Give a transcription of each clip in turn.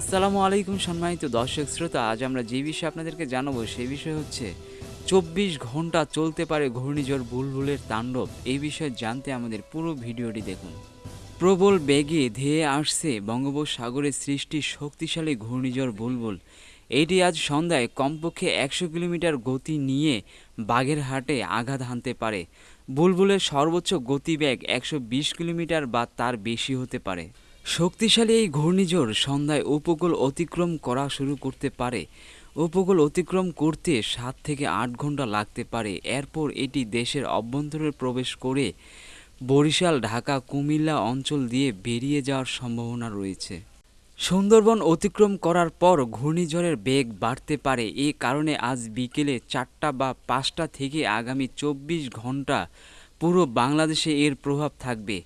আসসালামু আলাইকুম সম্মানিত দর্শক শ্রোতা, আজ আমরা যে বিষয়ে আপনাদেরকে জানাব সেই বিষয় হচ্ছে চব্বিশ ঘণ্টা চলতে পারে ঘূর্ণিঝড় বুলবুলের তাণ্ডব। এই বিষয়ে জানতে আমাদের পুরো ভিডিওটি দেখুন। প্রবল বেগে ধেয়ে আসছে বঙ্গোপসাগরের সৃষ্টি শক্তিশালী ঘূর্ণিঝড় বুলবুল। এটি আজ সন্ধ্যায় কমপক্ষে একশো কিলোমিটার গতি নিয়ে বাগেরহাটে আঘাত হানতে পারে। বুলবুলের সর্বোচ্চ গতিবেগ একশো বিশ কিলোমিটার বা তার বেশি হতে পারে। শক্তিশালী এই ঘূর্ণিঝড় সন্ধ্যায় উপকূল অতিক্রম করা শুরু করতে পারে। উপকূল অতিক্রম করতে সাত থেকে আট ঘণ্টা লাগতে পারে। এরপর এটি দেশের অভ্যন্তরে প্রবেশ করে বরিশাল, ঢাকা, কুমিল্লা অঞ্চল দিয়ে বেরিয়ে যাওয়ার সম্ভাবনা রয়েছে। সুন্দরবন অতিক্রম করার পর ঘূর্ণিঝড়ের বেগ বাড়তে পারে। এ কারণে আজ বিকেলে চারটা বা পাঁচটা থেকে আগামী চব্বিশ ঘণ্টা পুরো বাংলাদেশে এর প্রভাব থাকবে।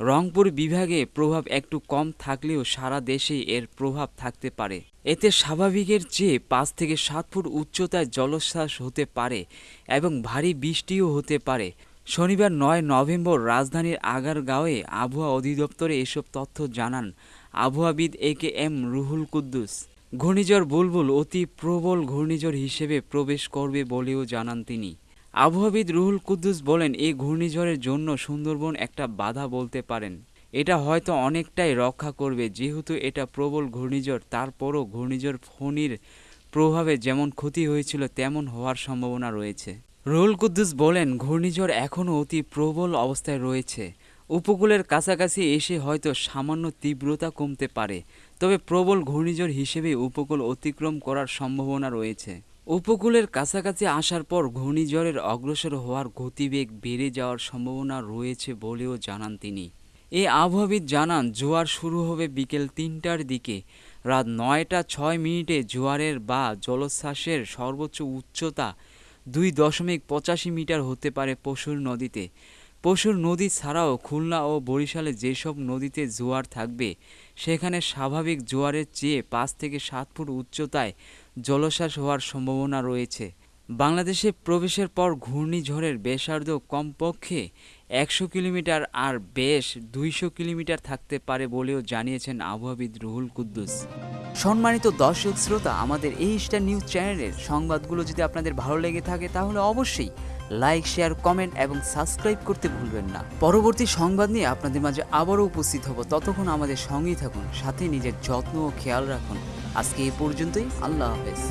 রংপুর বিভাগে প্রভাব একটু কম থাকলেও সারা দেশে এর প্রভাব থাকতে পারে। এতে স্বাভাবিকের চেয়ে পাঁচ থেকে সাত ফুট উচ্চতায় জলোচ্ছ্বাস হতে পারে এবং ভারী বৃষ্টিও হতে পারে। শনিবার নয় নভেম্বর রাজধানীর আগারগাঁওয়ে আবহাওয়া অধিদপ্তরে এসব তথ্য জানান আবহাওয়াবিদ A K M Ruhul Quddus. ঘূর্ণিঝড় বুলবুল অতি প্রবল ঘূর্ণিঝড় হিসেবে প্রবেশ করবে বলেও জানান তিনি। আবহাওয়াবিদ রুহুল কুদ্দুস বলেন, এই ঘূর্ণিঝড়ের জন্য সুন্দরবন একটা বাধা বলতে পারেন। এটা হয়তো অনেকটাই রক্ষা করবে, যেহেতু এটা প্রবল ঘূর্ণিঝড়। তারপরও ঘূর্ণিঝড় ফণির প্রভাবে যেমন ক্ষতি হয়েছিল, তেমন হওয়ার সম্ভাবনা রয়েছে। রুহুল কুদ্দুস বলেন, ঘূর্ণিঝড় এখনও অতি প্রবল অবস্থায় রয়েছে। উপকূলের কাছাকাছি এসে হয়তো সামান্য তীব্রতা কমতে পারে, তবে প্রবল ঘূর্ণিঝড় হিসেবে উপকূল অতিক্রম করার সম্ভাবনা রয়েছে। উপকূলের কাছাকাছি আসার পর ঘূর্ণিঝড়ের অগ্রসর হওয়ার গতিবেগ বেড়ে যাওয়ার সম্ভাবনা রয়েছে বলেও জানান তিনি। এ আবহাওয়াবিদ জানান, জোয়ার শুরু হবে বিকেল তিনটার দিকে। রাত নয়টা ছয় মিনিটে জোয়ারের বা জলোচ্ছ্বাসের সর্বোচ্চ উচ্চতা দুই দশমিক পঁচাশি মিটার হতে পারে পশুর নদীতে। পশুর নদী ছাড়াও খুলনা ও বরিশালে যেসব নদীতে জোয়ার থাকবে, সেখানে স্বাভাবিক জোয়ারের চেয়ে পাঁচ থেকে সাত ফুট উচ্চতায় জলোচ্ছ্বাস হওয়ার সম্ভাবনা রয়েছে। বাংলাদেশে প্রবেশের পর ঘূর্ণিঝড়ের ব্যাসার্ধ কমপক্ষে একশো কিলোমিটার আর বেশ দুইশো কিলোমিটার থাকতে পারে বলেও জানিয়েছেন আবহাওয়াবিদ রুহুল কুদ্দুস। সম্মানিত দর্শক শ্রোতা, আমাদের এই স্টার নিউজ চ্যানেলের সংবাদগুলো যদি আপনাদের ভালো লেগে থাকে, তাহলে অবশ্যই লাইক শেয়ার কমেন্ট এবং সাবস্ক্রাইব করতে ভুলবেন না। পরবর্তী সংবাদ নিয়ে আপনাদের মাঝে আবারও উপস্থিত হব। ততক্ষণ আমাদের সঙ্গেই থাকুন, সাথে নিজের যত্ন ও খেয়াল রাখুন। আজকে এই পর্যন্তই, আল্লাহ হাফেজ।